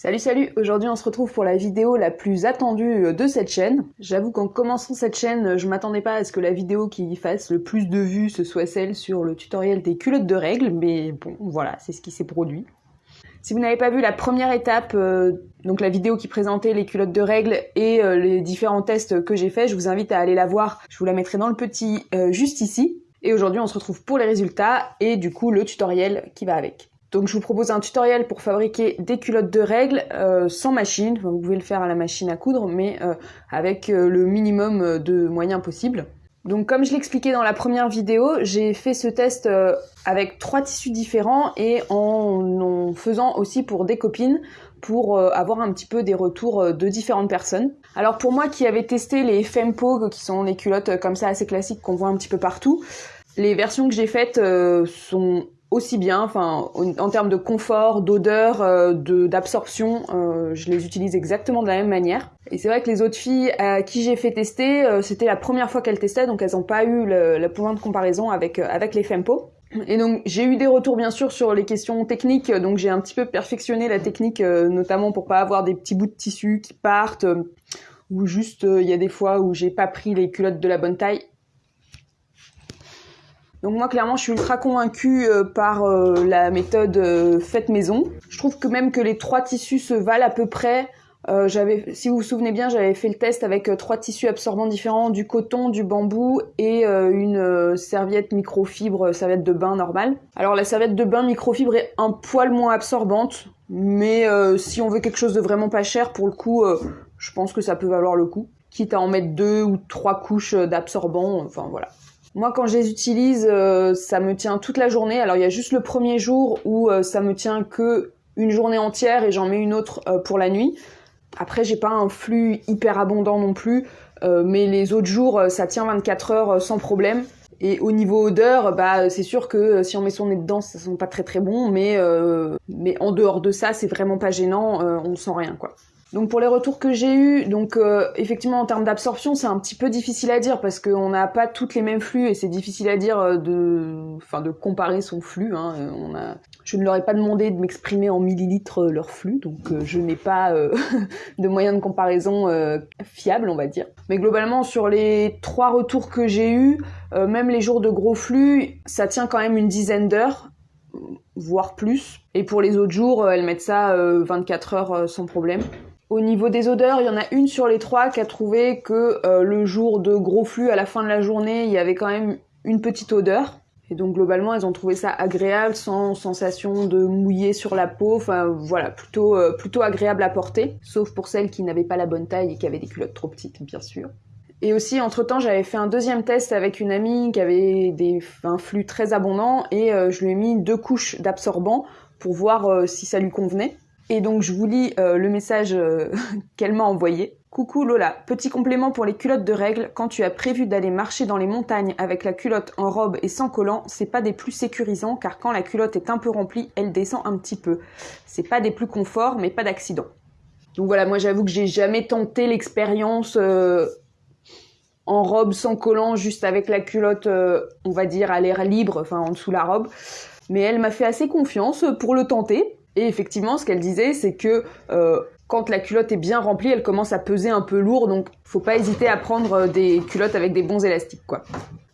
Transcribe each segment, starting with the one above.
Salut salut, aujourd'hui on se retrouve pour la vidéo la plus attendue euh, de cette chaîne. J'avoue qu'en commençant cette chaîne, je m'attendais pas à ce que la vidéo qui fasse le plus de vues ce soit celle sur le tutoriel des culottes de règles, mais bon voilà, c'est ce qui s'est produit. Si vous n'avez pas vu la première étape, euh, donc la vidéo qui présentait les culottes de règles et euh, les différents tests que j'ai faits, je vous invite à aller la voir, je vous la mettrai dans le petit juste ici. Et aujourd'hui on se retrouve pour les résultats et du coup le tutoriel qui va avec. Donc je vous propose un tutoriel pour fabriquer des culottes de règles euh, sans machine. vous pouvez le faire à la machine à coudre, mais euh, avec euh, le minimum de moyens possibles. Donc comme je l'expliquais dans la première vidéo, j'ai fait ce test avec trois tissus différents et en, en, faisant aussi pour des copines pour avoir un petit peu des retours de différentes personnes. Alors pour moi qui avais testé les Fempo, qui sont les culottes comme ça assez classiques qu'on voit un petit peu partout, les versions que j'ai faites sont aussi bien, enfin en termes de confort, d'odeur, euh, d'absorption, euh, je les utilise exactement de la même manière. Et c'est vrai que les autres filles à qui j'ai fait tester, euh, c'était la première fois qu'elles testaient, donc elles n'ont pas eu le, le, point de comparaison avec avec les Fempo. Et donc j'ai eu des retours bien sûr sur les questions techniques, donc j'ai un petit peu perfectionné la technique, notamment pour pas avoir des petits bouts de tissu qui partent, ou juste il y a des fois où j'ai pas pris les culottes de la bonne taille donc moi clairement je suis ultra convaincue euh, par euh, la méthode euh, faite maison. Je trouve que même que les trois tissus se valent à peu près. j'avais, si vous vous souvenez bien, j'avais fait le test avec trois tissus absorbants différents, du coton, du bambou et une serviette microfibre, serviette de bain normale. Alors la serviette de bain microfibre est un poil moins absorbante, mais si on veut quelque chose de vraiment pas cher, pour le coup, je pense que ça peut valoir le coup. Quitte à en mettre deux ou trois couches d'absorbant, enfin voilà. Moi, quand je les utilise, euh, ça me tient toute la journée. Alors, il y a juste le premier jour où euh, ça me tient que une journée entière et j'en mets une autre euh, pour la nuit. Après, j'ai pas un flux hyper abondant non plus, mais les autres jours, ça tient 24 heures sans problème. Et au niveau odeur, bah c'est sûr que si on met son nez dedans, ça sent pas très très bon, mais mais en dehors de ça, c'est vraiment pas gênant, on sent rien quoi. Donc pour les retours que j'ai eus, donc euh, effectivement en termes d'absorption c'est un petit peu difficile à dire parce qu'on n'a pas toutes les mêmes flux et c'est difficile à dire euh, de, enfin de comparer son flux. Hein. Euh, je ne leur ai pas demandé de m'exprimer en millilitres leur flux, donc je n'ai pas de moyen de comparaison fiable on va dire. Mais globalement sur les trois retours que j'ai eus, même les jours de gros flux, ça tient quand même une dizaine d'heures voire plus. Et pour les autres jours, elles mettent ça 24 heures sans problème. Au niveau des odeurs, il y en a une sur les trois qui a trouvé que euh, le jour de gros flux, à la fin de la journée, il y avait quand même une petite odeur. Et donc globalement, elles ont trouvé ça agréable, sans sensation de mouiller sur la peau. Enfin voilà, plutôt euh, plutôt agréable à porter, sauf pour celles qui n'avaient pas la bonne taille et qui avaient des culottes trop petites, bien sûr. Et aussi, entre-temps, j'avais fait un deuxième test avec une amie qui avait un flux très abondant et euh, je lui ai mis deux couches d'absorbant pour voir si ça lui convenait. Et donc je vous lis euh, le message euh, qu'elle m'a envoyé. Coucou Lola, petit complément pour les culottes de règles, quand tu as prévu d'aller marcher dans les montagnes avec la culotte en robe et sans collant, c'est pas des plus sécurisants car quand la culotte est un peu remplie, elle descend un petit peu. C'est pas des plus conforts mais pas d'accident. Donc voilà, moi j'avoue que j'ai jamais tenté l'expérience euh, en robe sans collant, juste avec la culotte, on va dire, à l'air libre, enfin en dessous la robe. Mais elle m'a fait assez confiance pour le tenter. Et effectivement, ce qu'elle disait, c'est que euh, quand la culotte est bien remplie, elle commence à peser un peu lourd, donc faut pas hésiter à prendre euh, des culottes avec des bons élastiques, quoi.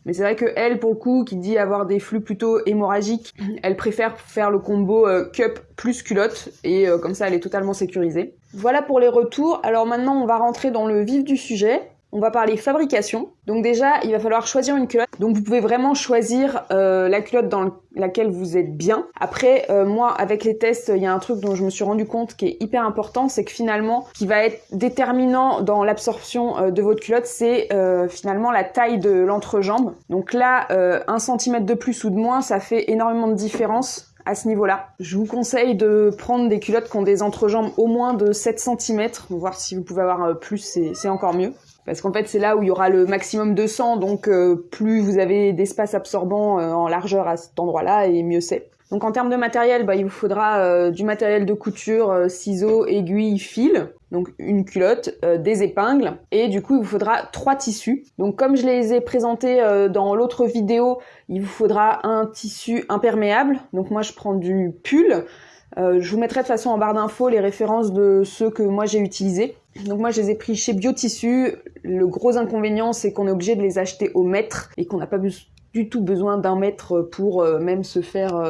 Mais c'est vrai que elle, pour le coup, qui dit avoir des flux plutôt hémorragiques, elle préfère faire le combo euh, cup plus culotte, et comme ça, elle est totalement sécurisée. Voilà pour les retours. Alors maintenant, on va rentrer dans le vif du sujet on va parler fabrication. Donc déjà, il va falloir choisir une culotte. Donc vous pouvez vraiment choisir euh, la culotte dans laquelle vous êtes bien. Après, euh, moi, avec les tests, il y a un truc dont je me suis rendu compte qui est hyper important, c'est que finalement, qui va être déterminant dans l'absorption euh, de votre culotte, c'est finalement la taille de l'entrejambe. Donc là, un centimètre de plus ou de moins, ça fait énormément de différence à ce niveau-là. Je vous conseille de prendre des culottes qui ont des entrejambes au moins de 7 cm, voir si vous pouvez avoir plus, c'est encore mieux. Parce qu'en fait, c'est là où il y aura le maximum de sang, donc euh, plus vous avez d'espace absorbant euh, en largeur à cet endroit-là, et mieux c'est. Donc en termes de matériel, bah, il vous faudra euh, du matériel de couture, ciseaux, aiguilles, fil, donc une culotte, des épingles, et du coup il vous faudra trois tissus. Donc comme je les ai présentés dans l'autre vidéo, il vous faudra un tissu imperméable. Donc moi je prends du pull. Euh, je vous mettrai de façon en barre d'infos les références de ceux que moi j'ai utilisés. Donc moi je les ai pris chez Biotissu. Le gros inconvénient c'est qu'on est obligé de les acheter au mètre et qu'on n'a pas du tout besoin d'un mètre pour euh, même se faire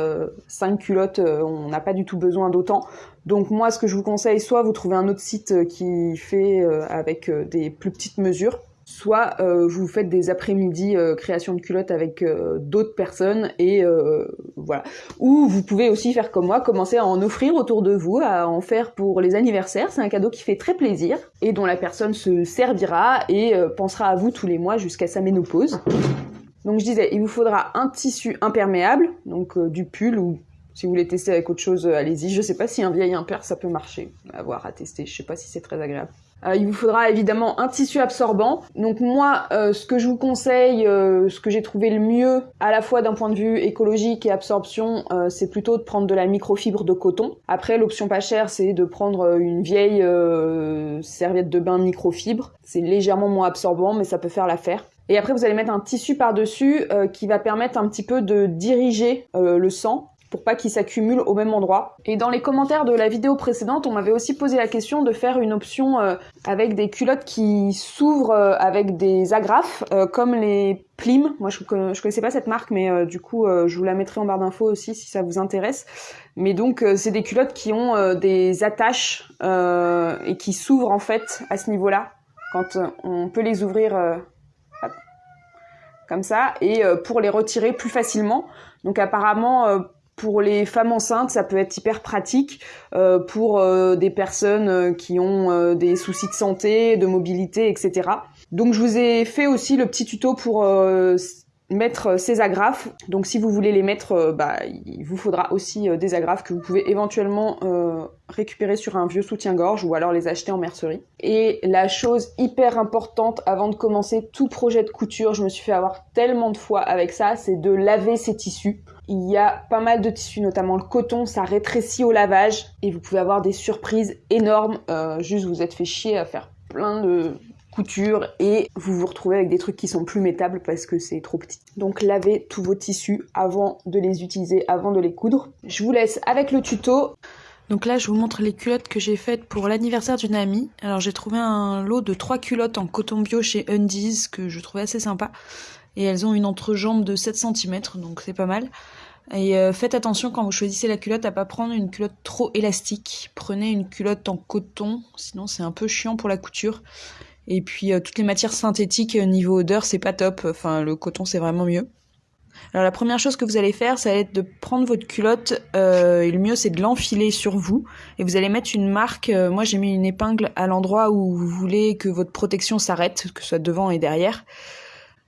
5 culottes, on n'a pas du tout besoin d'autant. Donc moi ce que je vous conseille, soit vous trouvez un autre site qui fait avec des plus petites mesures, soit euh, vous faites des après-midi euh, création de culottes avec euh, d'autres personnes et voilà. Ou vous pouvez aussi faire comme moi, commencer à en offrir autour de vous, à en faire pour les anniversaires. C'est un cadeau qui fait très plaisir et dont la personne se servira et pensera à vous tous les mois jusqu'à sa ménopause. Donc je disais, il vous faudra un tissu imperméable, donc du pull ou si vous voulez tester avec autre chose, allez-y. Je sais pas si un vieil impair ça peut marcher. À voir, à tester. Je sais pas si c'est très agréable. Euh, il vous faudra évidemment un tissu absorbant. Donc moi, euh, ce que je vous conseille, euh, ce que j'ai trouvé le mieux, à la fois d'un point de vue écologique et absorption, c'est plutôt de prendre de la microfibre de coton. Après, l'option pas chère, c'est de prendre une vieille serviette de bain microfibre. C'est légèrement moins absorbant, mais ça peut faire l'affaire. Et après, vous allez mettre un tissu par-dessus qui va permettre un petit peu de diriger le sang pour pas qu'ils s'accumulent au même endroit. Et dans les commentaires de la vidéo précédente, on m'avait aussi posé la question de faire une option euh, avec des culottes qui s'ouvrent euh, avec des agrafes, euh, comme les Plim. Moi, je, je connaissais pas cette marque, mais du coup, je vous la mettrai en barre d'infos aussi si ça vous intéresse. Mais donc, c'est des culottes qui ont des attaches et qui s'ouvrent en fait à ce niveau-là, quand on peut les ouvrir comme ça, et pour les retirer plus facilement. Donc apparemment, pour les femmes enceintes, ça peut être hyper pratique. Euh, pour euh, des personnes euh, qui ont des soucis de santé, de mobilité, etc. Donc je vous ai fait aussi le petit tuto pour mettre ces agrafes. Donc si vous voulez les mettre, bah, il vous faudra aussi des agrafes que vous pouvez éventuellement récupérer sur un vieux soutien-gorge ou alors les acheter en mercerie. Et la chose hyper importante avant de commencer tout projet de couture, je me suis fait avoir tellement de fois avec ça, c'est de laver ses tissus. Il y a pas mal de tissus, notamment le coton, ça rétrécit au lavage et vous pouvez avoir des surprises énormes. Euh, juste vous êtes fait chier à faire plein de coutures et vous vous retrouvez avec des trucs qui sont plus métables parce que c'est trop petit. Donc lavez tous vos tissus avant de les utiliser, avant de les coudre. Je vous laisse avec le tuto. Donc là, je vous montre les culottes que j'ai faites pour l'anniversaire d'une amie. Alors j'ai trouvé un lot de trois culottes en coton bio chez Undies que je trouvais assez sympa et elles ont une entrejambe de 7 cm, donc c'est pas mal. Et euh, faites attention quand vous choisissez la culotte à pas prendre une culotte trop élastique. Prenez une culotte en coton, sinon c'est un peu chiant pour la couture. Et puis euh, toutes les matières synthétiques euh, niveau odeur c'est pas top. Enfin le coton c'est vraiment mieux. Alors la première chose que vous allez faire, ça va être de prendre votre culotte et le mieux c'est de l'enfiler sur vous et vous allez mettre une marque. moi j'ai mis une épingle à l'endroit où vous voulez que votre protection s'arrête, que ce soit devant et derrière.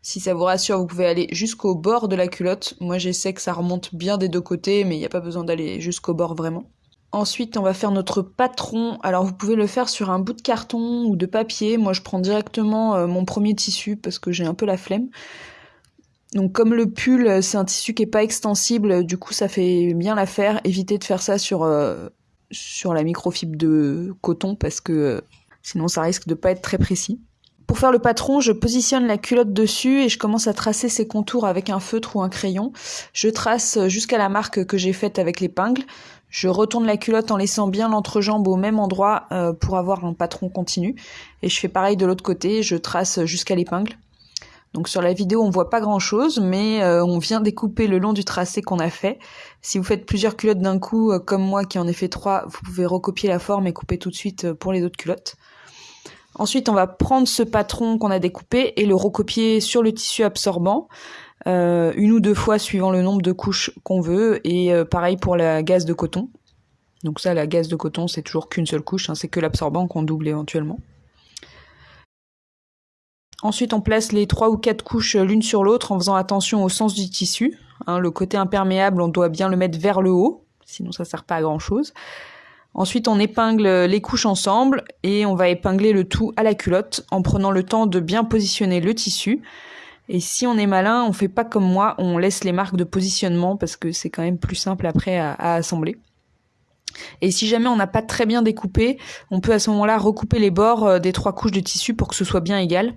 Si ça vous rassure, vous pouvez aller jusqu'au bord de la culotte. Moi, j'essaie que ça remonte bien des deux côtés, mais il n'y a pas besoin d'aller jusqu'au bord vraiment. Ensuite, on va faire notre patron. Alors, vous pouvez le faire sur un bout de carton ou de papier. Moi, je prends directement euh, mon premier tissu parce que j'ai un peu la flemme. Donc, comme le pull, c'est un tissu qui est pas extensible, du coup, ça fait bien l'affaire. Évitez de faire ça sur euh, la microfibre de coton parce que euh, sinon, ça risque de pas être très précis. Pour faire le patron, je positionne la culotte dessus et je commence à tracer ses contours avec un feutre ou un crayon. Je trace jusqu'à la marque que j'ai faite avec l'épingle. Je retourne la culotte en laissant bien l'entrejambe au même endroit euh, pour avoir un patron continu. Et je fais pareil de l'autre côté, je trace jusqu'à l'épingle. Donc sur la vidéo, on voit pas grand chose, mais euh, on vient découper le long du tracé qu'on a fait. Si vous faites plusieurs culottes d'un coup, euh, comme moi qui en ai fait trois, vous pouvez recopier la forme et couper tout de suite pour les autres culottes. Ensuite, on va prendre ce patron qu'on a découpé et le recopier sur le tissu absorbant. Euh, une ou deux fois suivant le nombre de couches qu'on veut et euh, pareil pour la gaze de coton. Donc ça, la gaze de coton, c'est toujours qu'une seule couche, hein, c'est que l'absorbant qu'on double éventuellement. Ensuite, on place les trois ou quatre couches l'une sur l'autre en faisant attention au sens du tissu. Hein, le côté imperméable, on doit bien le mettre vers le haut, sinon ça sert pas à grand chose. Ensuite, on épingle les couches ensemble et on va épingler le tout à la culotte en prenant le temps de bien positionner le tissu. Et si on est malin, on fait pas comme moi, on laisse les marques de positionnement parce que c'est quand même plus simple après à, assembler. Et si jamais on n'a pas très bien découpé, on peut à ce moment-là recouper les bords euh, des trois couches de tissu pour que ce soit bien égal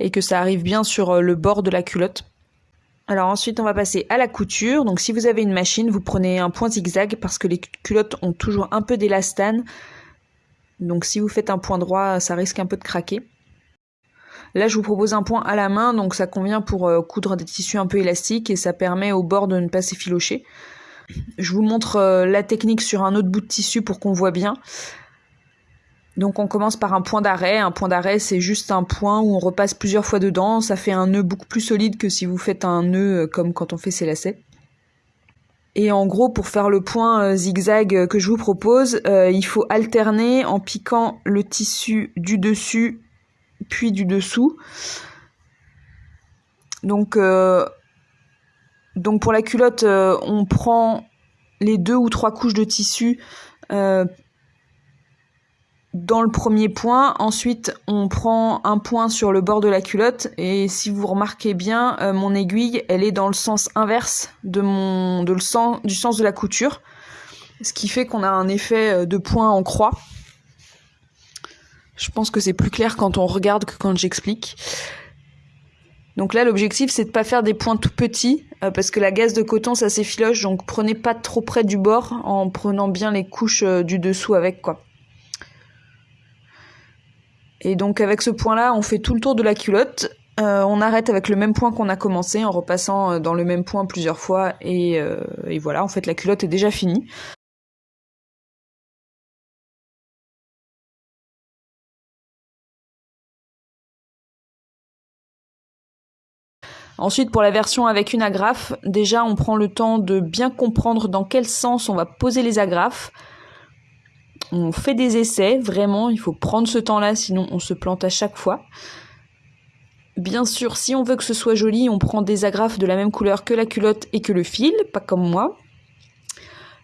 et que ça arrive bien sur euh, le bord de la culotte. Alors ensuite, on va passer à la couture. Donc si vous avez une machine, vous prenez un point zigzag parce que les culottes ont toujours un peu d'élastane. Donc si vous faites un point droit, ça risque un peu de craquer. Là, je vous propose un point à la main, donc ça convient pour euh, coudre des tissus un peu élastiques et ça permet au bord de ne pas s'effilocher. Je vous montre euh, la technique sur un autre bout de tissu pour qu'on voit bien. Donc on commence par un point d'arrêt. Un point d'arrêt, c'est juste un point où on repasse plusieurs fois dedans. Ça fait un nœud beaucoup plus solide que si vous faites un nœud euh, comme quand on fait ses lacets. Et en gros, pour faire le point zigzag que je vous propose, il faut alterner en piquant le tissu du dessus puis du dessous. Donc, euh, donc pour la culotte, euh, on prend les deux ou trois couches de tissu euh, dans le premier point. Ensuite, on prend un point sur le bord de la culotte. Et si vous remarquez bien, mon aiguille, elle est dans le sens inverse de mon, du sens de la couture. Ce qui fait qu'on a un effet de point en croix. Je pense que c'est plus clair quand on regarde que quand j'explique. Donc là, l'objectif, c'est de pas faire des points tout petits, euh, parce que la gaze de coton, ça s'effiloche, donc prenez pas trop près du bord, en prenant bien les couches euh, du dessous avec, quoi. Et donc avec ce point-là, on fait tout le tour de la culotte. Euh, on arrête avec le même point qu'on a commencé, en repassant dans le même point plusieurs fois, et, et voilà, en fait, la culotte est déjà finie. Ensuite, pour la version avec une agrafe, déjà on prend le temps de bien comprendre dans quel sens on va poser les agrafes. On fait des essais, vraiment, il faut prendre ce temps-là, sinon on se plante à chaque fois. Bien sûr, si on veut que ce soit joli, on prend des agrafes de la même couleur que la culotte et que le fil, pas comme moi.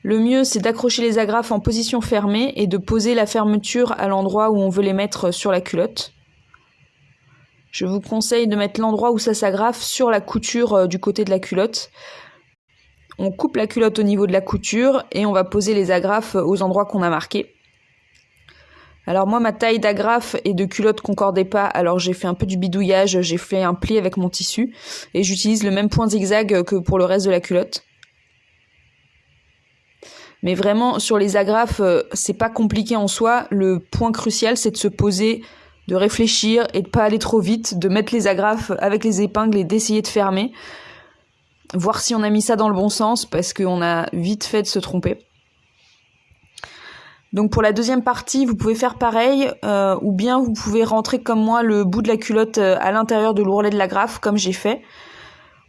Le mieux, c'est d'accrocher les agrafes en position fermée et de poser la fermeture à l'endroit où on veut les mettre sur la culotte. Je vous conseille de mettre l'endroit où ça s'agrafe sur la couture euh, du côté de la culotte. On coupe la culotte au niveau de la couture et on va poser les agrafes aux endroits qu'on a marqués. Alors moi ma taille d'agrafe et de culotte concordait pas, alors j'ai fait un peu du bidouillage, j'ai fait un pli avec mon tissu et j'utilise le même point zigzag que pour le reste de la culotte. Mais vraiment sur les agrafes, c'est pas compliqué en soi, le point crucial c'est de se poser de réfléchir et de pas aller trop vite, de mettre les agrafes avec les épingles et d'essayer de fermer. Voir si on a mis ça dans le bon sens parce qu'on a vite fait de se tromper. Donc pour la deuxième partie, vous pouvez faire pareil, euh, ou bien vous pouvez rentrer comme moi le bout de la culotte euh, à l'intérieur de l'ourlet de l'agrafe, comme j'ai fait.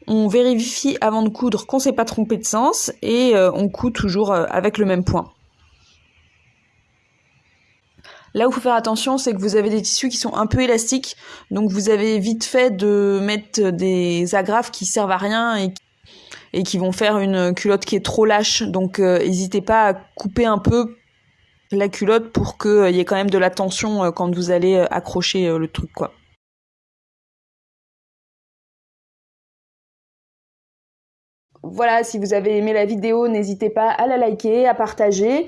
On vérifie avant de coudre qu'on s'est pas trompé de sens et euh, on coud toujours avec le même point. Là où il faut faire attention, c'est que vous avez des tissus qui sont un peu élastiques, donc vous avez vite fait de mettre des agrafes qui servent à rien et, qui vont faire une culotte qui est trop lâche. Donc euh, n'hésitez pas à couper un peu la culotte pour qu'il euh, y ait quand même de la tension euh, quand vous allez accrocher le truc. Voilà, si vous avez aimé la vidéo, n'hésitez pas à la liker, à partager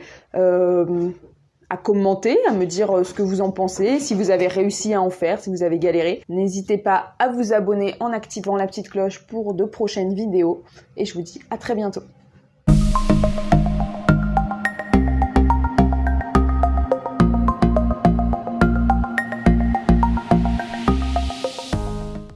à commenter, à me dire euh, ce que vous en pensez, si vous avez réussi à en faire, si vous avez galéré. N'hésitez pas à vous abonner en activant la petite cloche pour de prochaines vidéos. Et je vous dis à très bientôt.